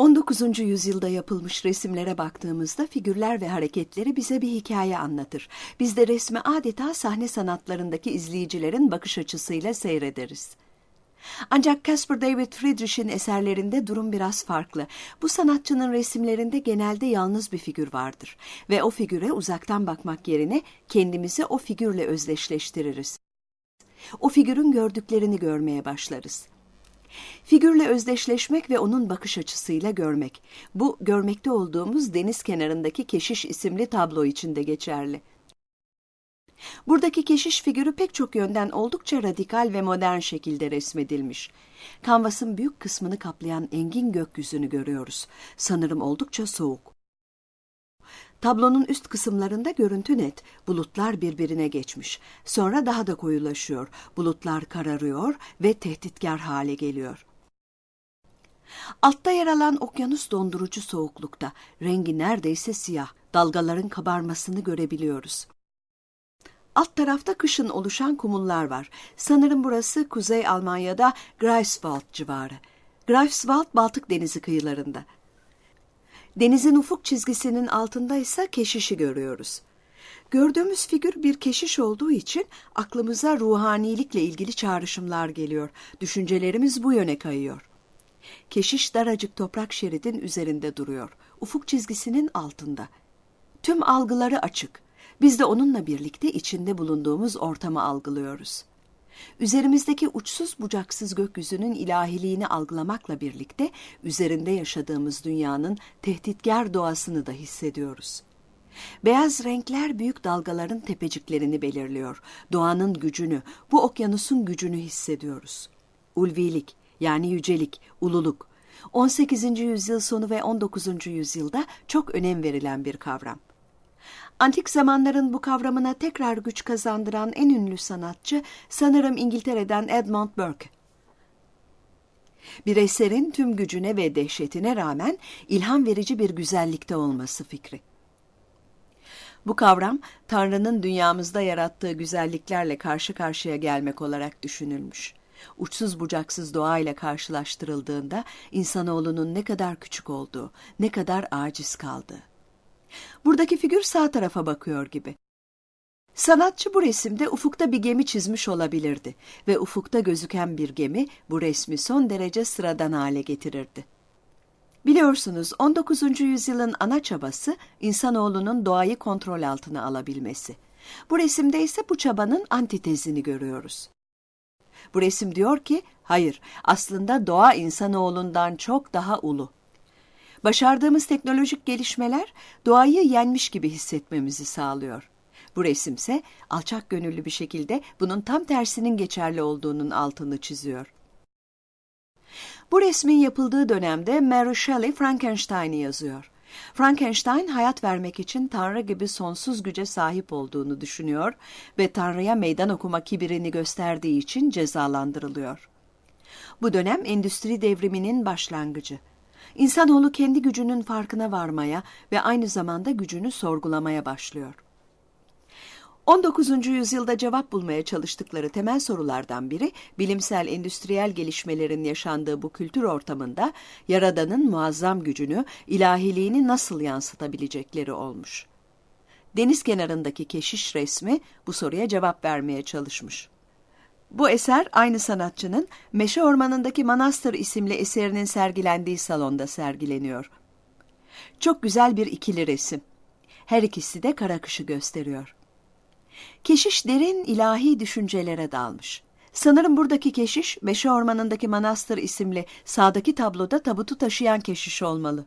19. yüzyılda yapılmış resimlere baktığımızda figürler ve hareketleri bize bir hikaye anlatır. Biz de resmi adeta sahne sanatlarındaki izleyicilerin bakış açısıyla seyrederiz. Ancak Caspar David Friedrich'in eserlerinde durum biraz farklı. Bu sanatçının resimlerinde genelde yalnız bir figür vardır ve o figüre uzaktan bakmak yerine kendimizi o figürle özdeşleştiririz. O figürün gördüklerini görmeye başlarız. Figürle özdeşleşmek ve onun bakış açısıyla görmek. Bu görmekte olduğumuz deniz kenarındaki keşiş isimli tablo için de geçerli. Buradaki keşiş figürü pek çok yönden oldukça radikal ve modern şekilde resmedilmiş. Kanvasın büyük kısmını kaplayan engin gökyüzünü görüyoruz. Sanırım oldukça soğuk. Tablonun üst kısımlarında görüntü net. Bulutlar birbirine geçmiş. Sonra daha da koyulaşıyor. Bulutlar kararıyor ve tehditkar hale geliyor. Altta yer alan okyanus dondurucu soğuklukta. Rengi neredeyse siyah. Dalgaların kabarmasını görebiliyoruz. Alt tarafta kışın oluşan kumullar var. Sanırım burası Kuzey Almanya'da Greifswald civarı. Greifswald Baltık Denizi kıyılarında. Denizin ufuk çizgisinin altında ise keşişi görüyoruz. Gördüğümüz figür bir keşiş olduğu için aklımıza ruhanilikle ilgili çağrışımlar geliyor. Düşüncelerimiz bu yöne kayıyor. Keşiş daracık toprak şeridin üzerinde duruyor. Ufuk çizgisinin altında. Tüm algıları açık. Biz de onunla birlikte içinde bulunduğumuz ortamı algılıyoruz. Üzerimizdeki uçsuz bucaksız gökyüzünün ilahiliğini algılamakla birlikte üzerinde yaşadığımız dünyanın tehditkar doğasını da hissediyoruz. Beyaz renkler büyük dalgaların tepeciklerini belirliyor. Doğanın gücünü, bu okyanusun gücünü hissediyoruz. Ulvilik yani yücelik, ululuk. 18. yüzyıl sonu ve 19. yüzyılda çok önem verilen bir kavram. Antik zamanların bu kavramına tekrar güç kazandıran en ünlü sanatçı sanırım İngiltere'den Edmund Burke. Bir eserin tüm gücüne ve dehşetine rağmen ilham verici bir güzellikte olması fikri. Bu kavram Tanrı'nın dünyamızda yarattığı güzelliklerle karşı karşıya gelmek olarak düşünülmüş. Uçsuz bucaksız doğayla karşılaştırıldığında insanoğlunun ne kadar küçük olduğu, ne kadar aciz kaldığı. Buradaki figür sağ tarafa bakıyor gibi. Sanatçı bu resimde ufukta bir gemi çizmiş olabilirdi ve ufukta gözüken bir gemi bu resmi son derece sıradan hale getirirdi. Biliyorsunuz 19. yüzyılın ana çabası insanoğlunun doğayı kontrol altına alabilmesi. Bu resimde ise bu çabanın antitezini görüyoruz. Bu resim diyor ki, hayır aslında doğa insanoğlundan çok daha ulu. Başardığımız teknolojik gelişmeler doğayı yenmiş gibi hissetmemizi sağlıyor. Bu resimse alçak gönüllü bir şekilde bunun tam tersinin geçerli olduğunun altını çiziyor. Bu resmin yapıldığı dönemde Mary Shelley Frankenstein'i yazıyor. Frankenstein hayat vermek için Tanrı gibi sonsuz güce sahip olduğunu düşünüyor ve Tanrı'ya meydan okuma kibirini gösterdiği için cezalandırılıyor. Bu dönem endüstri devriminin başlangıcı. İnsanoğlu kendi gücünün farkına varmaya ve aynı zamanda gücünü sorgulamaya başlıyor. 19. yüzyılda cevap bulmaya çalıştıkları temel sorulardan biri, bilimsel endüstriyel gelişmelerin yaşandığı bu kültür ortamında Yaradan'ın muazzam gücünü, ilahiliğini nasıl yansıtabilecekleri olmuş. Deniz kenarındaki keşiş resmi bu soruya cevap vermeye çalışmış. Bu eser aynı sanatçının Meşe Ormanı'ndaki Manastır isimli eserinin sergilendiği salonda sergileniyor. Çok güzel bir ikili resim. Her ikisi de kara kışı gösteriyor. Keşiş derin ilahi düşüncelere dalmış. Sanırım buradaki keşiş Meşe Ormanı'ndaki Manastır isimli sağdaki tabloda tabutu taşıyan keşiş olmalı.